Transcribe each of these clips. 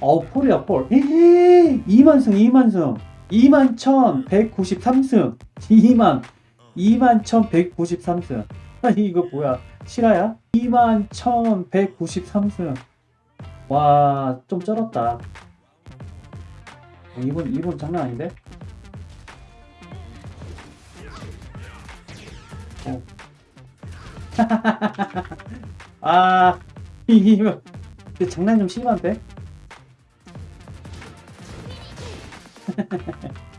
폴이야 폴. 2만승 2만승. 2만 1193승. 2만. 2만 1193승. 아니 이거 뭐야? 실화야? 2만 1193승. 와 좀 쩔었다. 이분 이분 장난 아닌데? 어. 아 이거 장난 좀 심한데?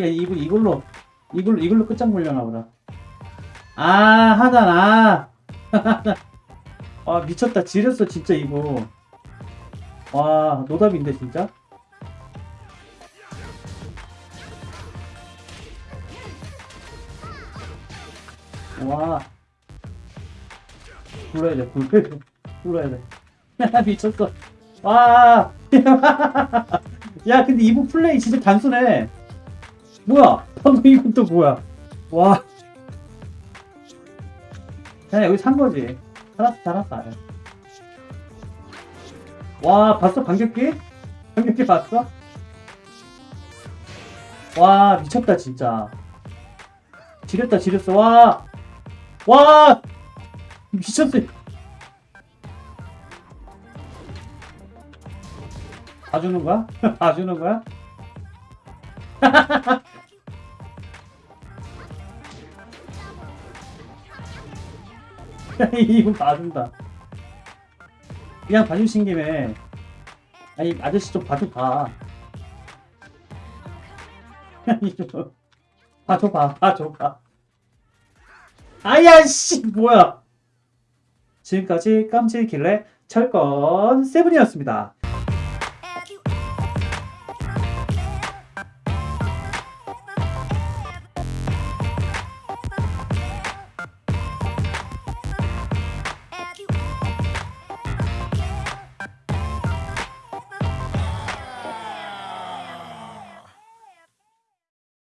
야, 이거, 이걸로, 이걸로, 이걸로 끝장보려나 보다. 아, 하단, 아. 아, 미쳤다. 지렸어, 진짜, 이거. 와, 노답인데, 진짜? 와. 불러야 돼, 불러야 돼. 불러야 돼. 미쳤어. 와. 야, 근데 이부 플레이 진짜 단순해. 뭐야? 방금 이건 또 뭐야? 와. 그냥 여기 산 거지. 살았어, 살았어. 와, 봤어? 반격기? 반격기 봤어? 와, 미쳤다, 진짜. 지렸다, 지렸어. 와! 와! 미쳤어. 봐주는 거야? 봐주는 거야? 이거 봐준다. 그냥 봐주신 김에 아니 아저씨 좀 봐줘 봐. 아니 좀 봐줘 봐, 봐줘 봐. 아야 씨 뭐야? 지금까지 깜찍길래 철권 세븐이었습니다.